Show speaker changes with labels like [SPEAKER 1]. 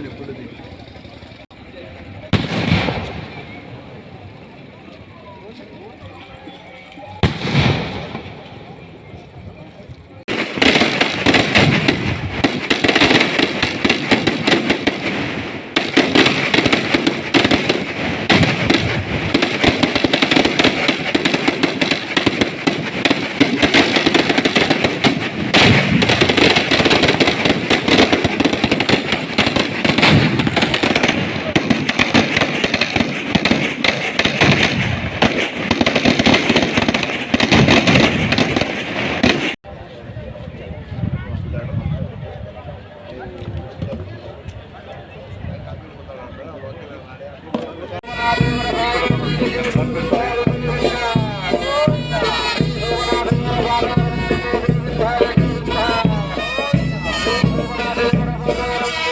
[SPEAKER 1] 这里，这里。Thank you.